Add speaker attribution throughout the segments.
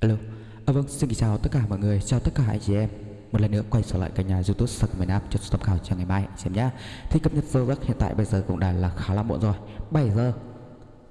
Speaker 1: Alo, à, vâng, xin chào tất cả mọi người, chào tất cả anh chị em. Một lần nữa quay trở lại cả nhà youtube Sạc miền Nam cho tham khảo cho ngày mai xem nhá Thì cập nhật giờ giấc hiện tại bây giờ cũng đã là khá là muộn rồi. 7 giờ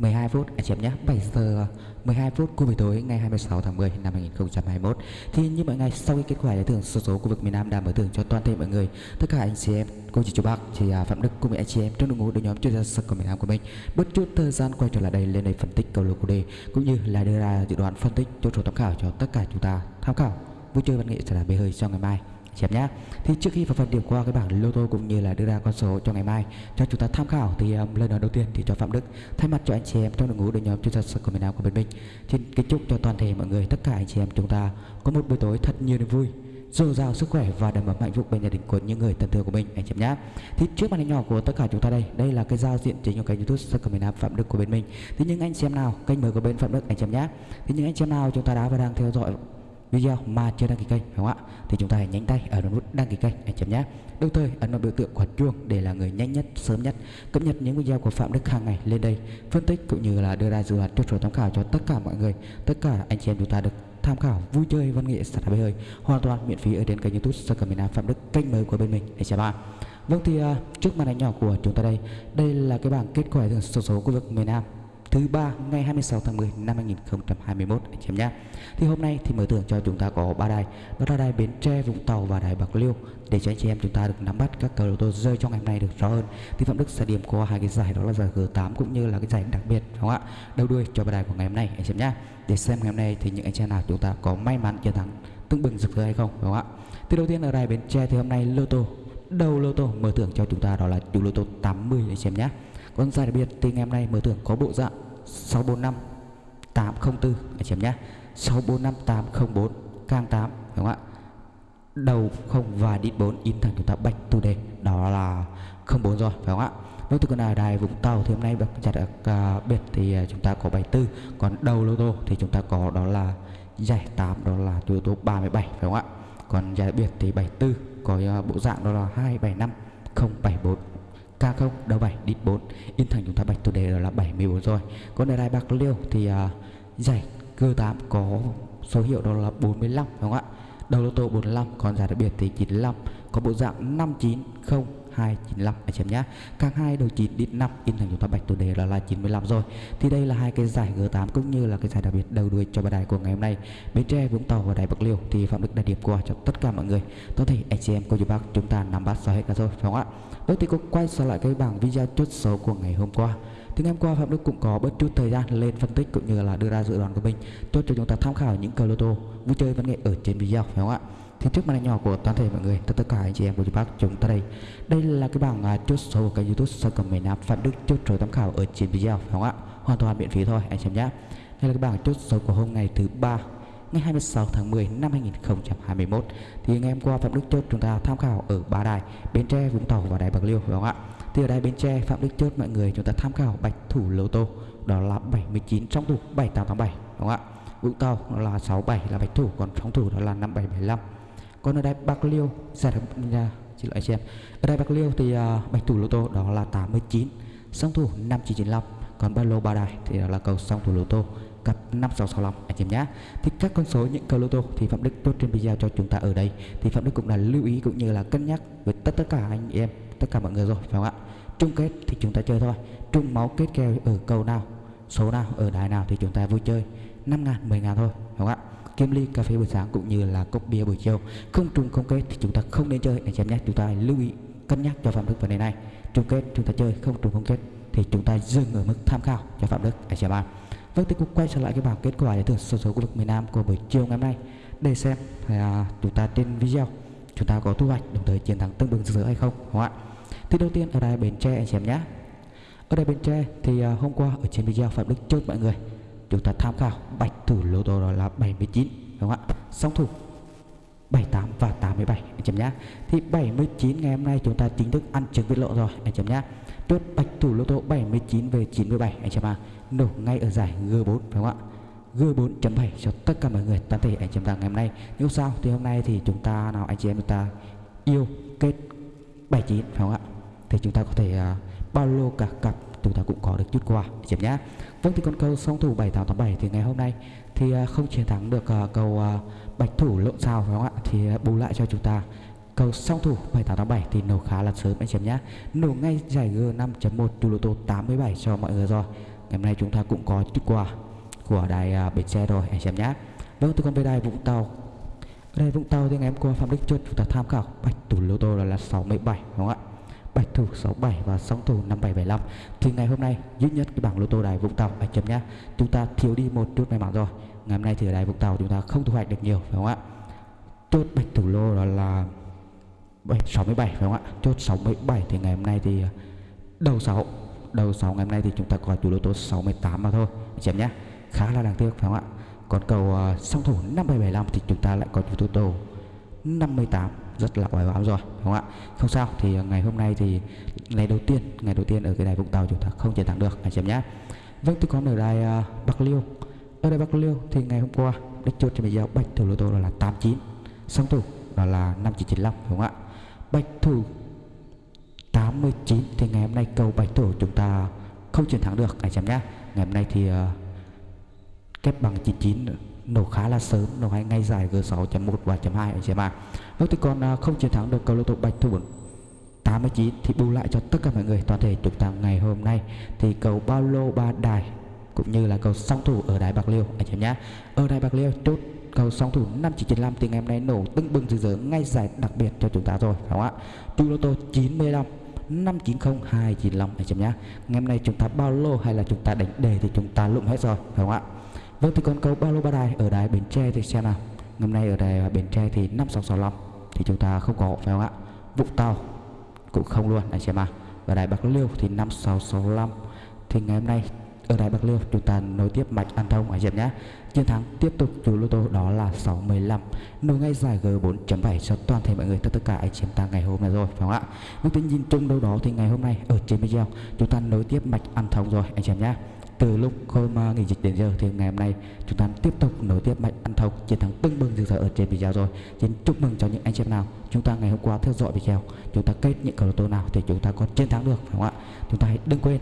Speaker 1: 12 phút. Anh chị em nhé 7 giờ 12 phút khu vực tối ngày 26 tháng 10 năm 2021 thì như mọi ngày sau khi kết quả giải thưởng số số khu vực miền Nam đã mở thưởng cho toàn thể mọi người tất cả anh chị em cô chị chú bác chị à, Phạm Đức cùng anh chị em trong đội ngũ đội nhóm chuyên gia sân của miền Nam của mình bất chút thời gian quay trở lại đây lên đây phân tích cầu lô của đề cũng như là đưa ra dự đoán phân tích cho số tham khảo cho tất cả chúng ta tham khảo. Vui chơi văn nghệ sẽ là bề hơi cho ngày mai chị em nhé thì trước khi vào phần điểm qua cái bảng lô tô cũng như là đưa ra con số cho ngày mai cho chúng ta tham khảo thì um, lời nói đầu tiên thì cho phạm đức thay mặt cho anh chị em trong đội ngũ đội nhóm chuyên gia sân của miền nam của bên mình xin kính chúc cho toàn thể mọi người tất cả anh chị em chúng ta có một buổi tối thật nhiều niềm vui dồi dào sức khỏe và đảm bảo hạnh phúc bên gia đình của những người thân thương của mình. Anh chị em nhé thì trước màn hình nhỏ của tất cả chúng ta đây đây là cái giao diện chính của kênh youtube sân miền nam phạm đức của bên mình thì những anh chị em nào kênh mới của bên phạm đức anh chị em nhé thì những anh chị em nào chúng ta đã và đang theo dõi video mà chưa đăng ký kênh đúng không ạ? Thì chúng ta hãy nhanh tay ở nút đăng ký kênh anh chấm nhé. Đồng thời ấn vào biểu tượng quả chuông để là người nhanh nhất sớm nhất cập nhật những video của phạm đức hàng ngày lên đây phân tích cũng như là đưa ra dự đoán cho số tham khảo cho tất cả mọi người. Tất cả anh chị em chúng ta được tham khảo vui chơi văn nghệ sạch bơi hơi hoàn toàn miễn phí ở trên kênh youtube sơ cầm phạm đức kênh mới của bên mình. Anh chị em vâng thì uh, trước màn ảnh nhỏ của chúng ta đây đây là cái bảng kết quả thường số số khu vực miền nam thứ ba ngày 26 tháng 10 năm 2021 anh em nhé. Thì hôm nay thì mở thưởng cho chúng ta có ba đài, đó là đài Bến Tre, Vũng Tàu và đài Bạc Liêu để cho anh chị em chúng ta được nắm bắt các cờ lô tô rơi trong ngày hôm nay được rõ hơn. Thì Phạm Đức sẽ điểm qua hai cái giải đó là giải G8 cũng như là cái giải đặc biệt đúng không ạ? Đầu đuôi cho ba đài của ngày hôm nay anh em nhé. Để xem ngày hôm nay thì những anh chị em nào chúng ta có may mắn chiến thắng tương bừng rực rỡ hay không đúng không ạ? Thì đầu tiên ở đài Bến Tre thì hôm nay lô tô đầu lô tô mở thưởng cho chúng ta đó là chủ lô tô 80 anh em nhé. Vâng, còn giải đặc biệt thì ngày hôm nay mở thưởng có bộ dạng 645 804 anh chị em nhé 645 804 càng 8 đúng không ạ? Đầu không và đít 4 in thành chúng ta bạch tu đề. Đó là 04 rồi phải không ạ? Vâng từ con nào đài Vũng Tàu thì hôm nay bạc chặt à, đặc uh, biệt thì à, chúng ta có 74 còn đầu lô tô thì chúng ta có đó là giải 8 đó là lô tố 37 phải không ạ? Còn giải biệt thì 74 có uh, bộ dạng đó là 275 074 K0 đầu 7 đít 4 Yên thành chúng ta bạch tôi đề là 74 rồi. Còn ở đài bạc liêu thì uh, giải G8 có số hiệu đó là 45 đúng không ạ? Đầu lô tô 45 còn giải đặc biệt thì 95 có bộ dạng 590 295 anh em nhé các hai đầu 9 đít 5 in thành chúng ta bạch chủ đề là, là 95 rồi. Thì đây là hai cái giải G8 cũng như là cái giải đặc biệt đầu đuôi cho bài đài của ngày hôm nay. Bến Tre Vũng Tàu và Đài Bạc Liêu thì Phạm Đức đã điểm qua cho tất cả mọi người. Có thể anh chị em cô chú bác chúng ta nắm bắt rõ hết cả rồi phải không ạ? Vậy thì cũng quay trở lại cái bảng video chốt số của ngày hôm qua. Thì ngày hôm qua Phạm Đức cũng có bất chút thời gian lên phân tích cũng như là đưa ra dự đoán của mình chốt cho chúng ta tham khảo những cờ lô tô vui chơi văn nghệ ở trên video phải không ạ? Thì trước màn nhỏ của toàn thể mọi người tất cả anh chị em của chị bác chúng ta đây. Đây là cái bảng uh, chốt số của kênh youtube sơ cầm miền nam phạm đức chốt số tham khảo ở trên video phải không ạ? Hoàn toàn miễn phí thôi anh chị em nhé. Đây là cái bảng chốt số của hôm ngày thứ ba ngày 26 tháng 10 năm 2021 thì ngày hôm qua Phạm Đức chốt chúng ta tham khảo ở ba đài Bến Tre, Vũng Tàu và đài Bạc Liêu phải không ạ? Thì ở đài Bến Tre Phạm Đức chốt mọi người chúng ta tham khảo bạch thủ lô tô đó là 79 trong thủ 7885 đúng không ạ? Vũng Tàu là 67 là bạch thủ còn trong thủ đó là 5775 còn ở đây bạc liêu giải được nhà xin lỗi xem ở đây bạc liêu thì uh, bạch thủ lô tô đó là 89 song thủ 5995 còn ba lô ba đài thì đó là cầu song thủ lô tô cặp 5665 anh em nhé. Thì các con số những cầu lô tô thì phạm đức tốt trên video cho chúng ta ở đây. Thì phạm đức cũng là lưu ý cũng như là cân nhắc với tất tất cả anh em tất cả mọi người rồi phải không ạ? Chung kết thì chúng ta chơi thôi. Chung máu kết kèo ở cầu nào số nào ở đài nào thì chúng ta vui chơi. 5 ngàn 10 ngàn thôi phải không ạ? Kiếm ly, cà phê buổi sáng cũng như là cốc bia buổi chiều. Không trùng không kết thì chúng ta không nên chơi. Anh chị em nhé, chúng ta lưu ý, cân nhắc cho phạm đức vấn đề này. Trùng kết, chúng ta chơi. Không trùng không kết thì chúng ta dừng ở mức tham khảo cho phạm đức, anh chị em vâng thì cũng quay trở lại cái bảng kết quả giải thưởng số số khu vực miền Nam của buổi chiều ngày hôm nay. Để xem là chúng ta trên video chúng ta có thu hoạch đồng thời chiến thắng tương bừng rực rỡ hay không, đúng không ạ? Thì đầu tiên ở đây bến tre, anh chị em nhé. Ở đây bến tre thì à, hôm qua ở trên video phạm đức chốt mọi người chúng ta tham khảo bạch thủ lô tô đó là 79 đúng không ạ? Song thủ 78 và 87 anh chấm nhá thì 79 ngày hôm nay chúng ta chính thức ăn trứng vịt lộ rồi anh chấm nhá chốt bạch thủ lô tô 79 về 97 anh chấm à nổ ngay ở giải G4 phải không ạ? G4.7 cho tất cả mọi người toàn thể anh chấm ta ngày hôm nay. Nếu sao thì hôm nay thì chúng ta nào anh chị em chúng ta yêu kết 79 phải không ạ? Thì chúng ta có thể uh, bao lô cả cặp chúng ta cũng có được chút quà anh em nhé vâng thì con cầu song thủ 7887 thì ngày hôm nay thì à, không chiến thắng được à, cầu à, bạch thủ lộn sao phải không ạ? Thì bù lại cho chúng ta cầu song thủ 7887 thì nổ khá là sớm anh chị em nhé nổ ngay giải G 5.1 từ lô tô 87 cho mọi người rồi. Ngày hôm nay chúng ta cũng có chút quà của đài bến xe rồi anh chị em nhé vâng thì còn về đài Vũng Tàu. Đây Vũng Tàu thì ngày hôm qua Phạm Đức Chuột chúng ta tham khảo bạch thủ lô tô là, là 67 đúng không ạ? Bạch thủ 67 và song thủ 5775 thì ngày hôm nay duy nhất cái bảng lô tô đài Vũng Tàu anh chấm nhá chúng ta thiếu đi một chút may mắn rồi. Ngày hôm nay thì ở đài Vũng Tàu chúng ta không thu hoạch được nhiều phải không ạ? Chốt bạch thủ lô đó là 67 phải không ạ? Chốt 67 thì ngày hôm nay thì đầu 6 đầu 6 ngày hôm nay thì chúng ta có chủ lô tô 68 mà thôi anh chấm nhá. Khá là đáng tiếc phải không ạ? Còn cầu uh, song thủ 5775 thì chúng ta lại có chủ lô tô 58 rất là oai oám rồi đúng không ạ? Không sao thì ngày hôm nay thì ngày đầu tiên ngày đầu tiên ở cái đài Vũng Tàu chúng ta không chiến thắng được anh chị em nhé. Vâng tôi còn ở đài uh, Bạc Liêu. Ở đài Bạc Liêu thì ngày hôm qua đích chốt cho mình giao bạch thủ lô tô là 89 song thủ đó là 5995 đúng không ạ? Bạch thủ 89 thì ngày hôm nay cầu bạch thủ chúng ta không chiến thắng được anh chị em nhé. Ngày hôm nay thì uh, kép bằng 99 nữa nổ khá là sớm, nổ hay ngay dài G6.1 và chấm .2 anh chị em ạ vâng thì còn à, không chiến thắng được cầu lô tô bạch thủ 89 thì bù lại cho tất cả mọi người, toàn thể chúng ta ngày hôm nay. Thì cầu bao lô ba đài cũng như là cầu song thủ ở đài bạc liêu, anh chị em nhé. Ở đài bạc liêu, chốt cầu song thủ 5995 thì ngày hôm nay nổ tưng bừng rực rỡ, ngay giải đặc biệt cho chúng ta rồi, phải không ạ? Chu lô tô 95 590 295 anh chị nhá ngày hôm nay chúng ta bao lô hay là chúng ta đánh đề thì chúng ta lụng hết rồi, phải không ạ? Vâng thì còn câu bao lô ba đài ở đài bến tre thì xem nào. Ngày hôm nay ở đài bến tre thì 5665 thì chúng ta không có phải không ạ? Vũng tàu cũng không luôn. Anh chị em à và đài bạc liêu thì 5665 thì ngày hôm nay ở đài bạc liêu chúng ta nối tiếp mạch ăn thông anh chị em nhé. Chiến thắng tiếp tục chủ lô tô đó là 615 nối ngay giải G4.7 cho toàn thể mọi người, tất cả anh chị em ta ngày hôm nay rồi, phải không ạ? Vâng, Nhưng tính nhìn chung đâu đó thì ngày hôm nay ở trên video chúng ta nối tiếp mạch ăn thông rồi, anh chị em nhé từ lúc khôi mà nghỉ dịch đến giờ thì ngày hôm nay, chúng ta tiếp tục nối tiếp mạch ăn thông chiến thắng tưng bừng rực rỡ ở trên video rồi. Xin chúc mừng cho những anh chị em nào chúng ta ngày hôm qua theo dõi video chúng ta kết những cầu lô tô nào thì chúng ta có chiến thắng được, phải không ạ? Chúng ta hãy đừng quên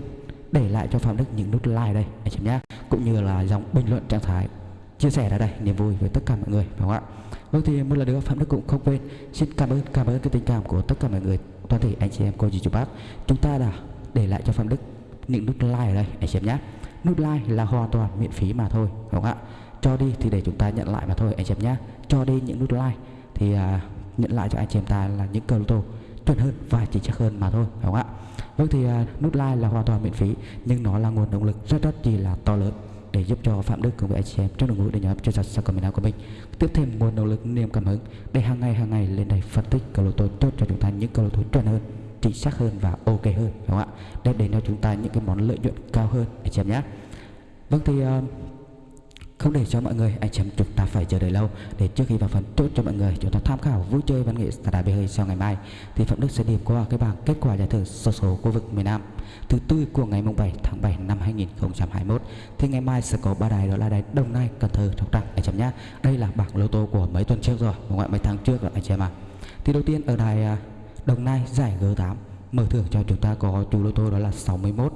Speaker 1: để lại cho phạm đức những nút like đây, anh chị nhé. Cũng như là dòng bình luận trạng thái chia sẻ ra đây, niềm vui với tất cả mọi người, phải không ạ? Vâng thì một lần nữa phạm đức cũng không quên, xin cảm ơn cảm ơn cái tình cảm của tất cả mọi người, toàn thể anh chị em cô dì chú bác. Chúng ta đã để lại cho phạm đức những nút like ở đây, anh chị em nhé nút like là hoàn toàn miễn phí mà thôi đúng không ạ? Cho đi thì để chúng ta nhận lại mà thôi anh chị em nhé cho đi những nút like thì uh, nhận lại cho anh chị em ta là những cầu tô chuẩn hơn và chính xác hơn mà thôi đúng không ạ? Vâng thì uh, nút like là hoàn toàn miễn phí nhưng nó là nguồn động lực rất rất chỉ là to lớn để giúp cho phạm đức cùng với anh chị em trong đội ngũ để nhóm chơi giặt sang nào của mình. Tiếp thêm nguồn động lực niềm cảm hứng để hàng ngày hàng ngày lên đây phân tích cầu lô tô tốt cho chúng ta những cầu lô tô chuẩn hơn chính xác hơn và ok hơn đúng không ạ? Đem đến cho chúng ta những cái món lợi nhuận cao hơn anh chị em nhé. Vâng thì uh, không để cho mọi người anh chị em chúng ta phải chờ đợi lâu. Để trước khi vào phần tốt cho mọi người chúng ta tham khảo vui chơi văn nghệ tại đá bê hơi sau ngày mai thì phạm đức sẽ điểm qua cái bảng kết quả giải thưởng sổ số khu vực miền nam thứ tư của ngày mùng 7 tháng 7 năm 2021 thì ngày mai sẽ có ba đài đó là đài đồng nai cần thơ sóc trăng anh chị em nhé. Đây là bảng lô tô của mấy tuần trước rồi đúng không ạ? Mấy tháng trước rồi anh chị em à thì đầu tiên ở đài à, đồng nai giải g8 mở thưởng cho chúng ta có chú lô tô đó là 61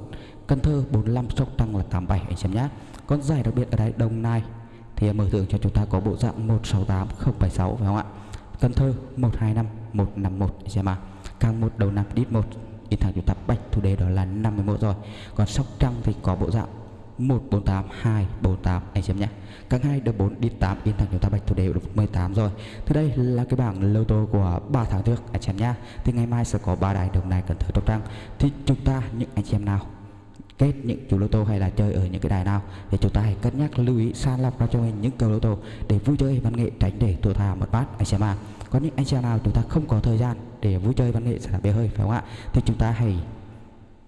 Speaker 1: Cần Thơ 45 Sóc Trăng là 87 anh xem nhé Còn giải đặc biệt ở đây, Đồng Nai, thì mở thưởng cho chúng ta có bộ dạng 168 076 phải không ạ? Cần Thơ 125 151 anh xem à càng một, đầu năm đít một thì thằng chúng ta bạch thủ đề đó là 51 rồi. Còn Sóc Trăng thì có bộ dạng 148 248 anh xem nhé. Các hai được 4 đi 8 in thẳng chúng ta bạch thủ đề được 18 rồi. Thì đây là cái bảng lô tô của 3 tháng trước, anh xem nhá thì ngày mai sẽ có ba đài đồng này cần thử Sóc Trăng thì chúng ta, những anh em nào kết những chủ lô tô hay là chơi ở những cái đài nào thì chúng ta hãy cân nhắc lưu ý san lọc ra cho mình những cầu lô tô để vui chơi văn nghệ tránh để thua tha một bát anh xem à có những anh xem nào chúng ta không có thời gian để vui chơi văn nghệ sẽ là bê hơi phải không ạ? Thì chúng ta hãy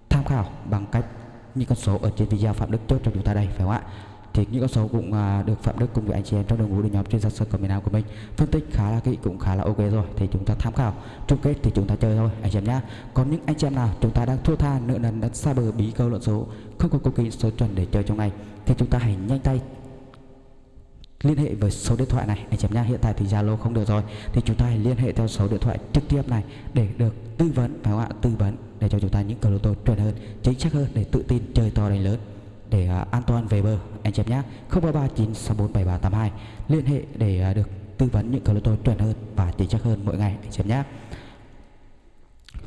Speaker 1: tham khảo bằng cách những con số ở trên video phạm đức chốt cho chúng ta đây phải không ạ? Thì những con số cũng uh, được phạm đức cùng với anh chị em trong đội ngũ đội nhóm trên sân sân của miền nam của mình phân tích khá là kỹ cũng khá là ok rồi thì chúng ta tham khảo. Chung kết thì chúng ta chơi thôi anh chị em nhá. Còn những anh chị em nào chúng ta đang thua tha nợ nần đã xa bờ bí câu luận số không có cookie số chuẩn để chơi trong này thì chúng ta hãy nhanh tay liên hệ với số điện thoại này. Anh chị em nhá hiện tại thì zalo không được rồi. Thì chúng ta hãy liên hệ theo số điện thoại trực tiếp này để được tư vấn phải không ạ? Tư vấn để cho chúng ta những cầu lô tô chuẩn hơn chính xác hơn để tự tin chơi to đánh lớn để uh, an toàn về bờ. Anh chị em nhé 0339647382 liên hệ để uh, được tư vấn những cầu lô tô chuẩn hơn và chính xác hơn mỗi ngày. Anh chị em nhé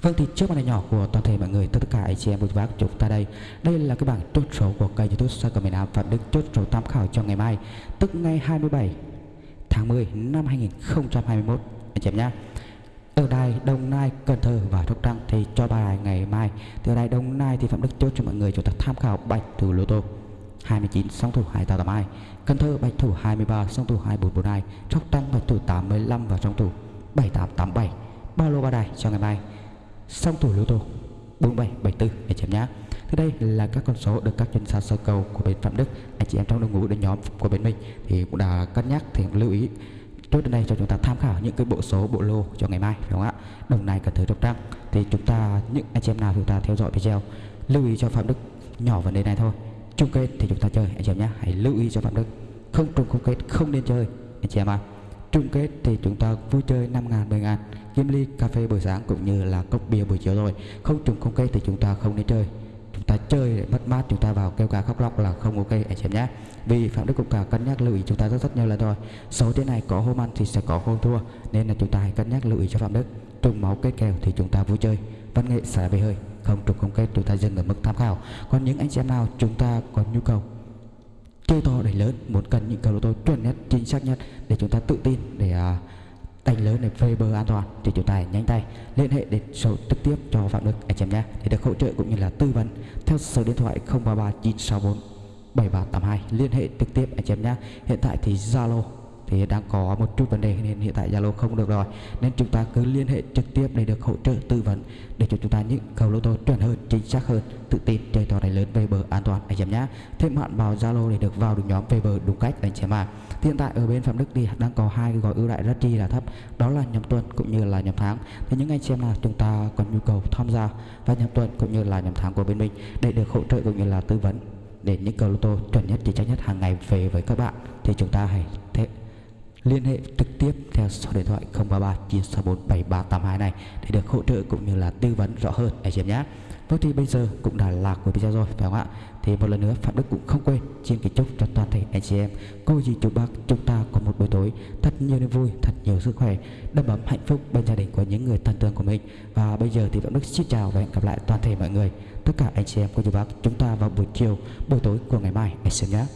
Speaker 1: Vâng thì trước màn hình nhỏ của toàn thể mọi người tất cả anh chị em của bác chúng ta đây. Đây là cái bảng chốt số của kênh youtube Sài Gòn miền Nam Phạm Đức chốt số tham khảo cho ngày mai Tức ngày 27 tháng 10 năm 2021 anh chị em nhé ở đài Đồng Nai, Cần Thơ và Sóc Trăng thì cho bài ngày mai. Từ đài Đồng Nai thì Phạm Đức chốt cho mọi người chúng ta tham khảo bạch thủ lô tô. 29 song thủ 2882 Cần Thơ bạch thủ 23 song thủ 2442 Sóc Trăng bạch thủ 85 và song thủ 7887 ba lô ba đài cho ngày mai song thủ lô tô 4774 anh chị em nhé thì đây là các con số được các chuyên gia sơ cầu của bên Phạm Đức. Anh chị em trong đội ngũ đội nhóm của bên mình thì cũng đã cân nhắc, thì lưu ý chốt đến đây cho chúng ta tham khảo những cái bộ số, bộ lô cho ngày mai phải không ạ? Đồng này cần thứ trong trang thì chúng ta, những anh chị em nào chúng ta theo dõi video, lưu ý cho phạm đức nhỏ vấn đề này thôi. Chung kết thì chúng ta chơi, anh chị em nhé hãy lưu ý cho phạm đức. Không trùng không kết, không nên chơi, anh chị em ạ chung kết thì chúng ta vui chơi 5 ngàn 10 ngàn. Kim ly cà phê buổi sáng cũng như là cốc bia buổi chiều rồi. Không trùng không kết thì chúng ta không nên chơi. Chúng ta chơi để mất mát, chúng ta vào kêu cá khóc lóc là không ok, anh chị em nhé. Vì phạm đức cũng cả cân nhắc lưu ý chúng ta rất rất nhiều lần rồi. Số thế này có hôm ăn thì sẽ có hôm thua, nên là chúng ta hãy cân nhắc lưu ý cho phạm đức. Trùng máu kết kèo thì chúng ta vui chơi. Văn nghệ xả về hơi. Không trùng không kết chúng ta dừng ở mức tham khảo. Còn những anh chị em nào chúng ta có nhu cầu chơi to để lớn. Muốn cần những cầu lô tô chuẩn nhất chính xác nhất để chúng ta tự tin để uh, đánh lớn để phê bờ an toàn thì chúng ta hãy nhanh tay liên hệ đến số trực tiếp cho phạm đức anh em nhé. Để được hỗ trợ cũng như là tư vấn theo số điện thoại 033 964 7382 liên hệ trực tiếp anh em nhé. Hiện tại thì Zalo thì đang có một chút vấn đề nên hiện tại Zalo không được rồi. Nên chúng ta cứ liên hệ trực tiếp để được hỗ trợ tư vấn để cho chúng ta những cầu lô tô chuẩn hơn, chính xác hơn, tự tin chơi to này lớn về bờ an toàn. Anh em nhé thêm hạn vào Zalo để được vào được nhóm về bờ đúng cách, anh em à hiện tại ở bên Phạm Đức thì đang có hai cái gói ưu đại rất chi là thấp, đó là nhóm tuần cũng như là nhóm tháng. Thì những anh xem là chúng ta còn nhu cầu tham gia và nhóm tuần cũng như là nhóm tháng của bên mình để được hỗ trợ cũng như là tư vấn để những cầu lô tô chuẩn nhất, chính xác nhất hàng ngày về với các bạn, thì chúng ta hãy thế liên hệ trực tiếp theo số điện thoại 033 964 7382 này để được hỗ trợ cũng như là tư vấn rõ hơn anh chị em nhé. Vâng thì bây giờ cũng đã là cuối video rồi phải không ạ? Thì một lần nữa Phạm Đức cũng không quên xin kính chúc cho toàn thể anh chị em cô dì chú bác chúng ta có một buổi tối thật nhiều niềm vui, thật nhiều sức khỏe, đầm ấm hạnh phúc bên gia đình của những người thân thương của mình. Và bây giờ thì Phạm Đức xin chào và hẹn gặp lại toàn thể mọi người tất cả anh chị em cô chú bác chúng ta vào buổi chiều buổi tối của ngày mai anh chị em nhé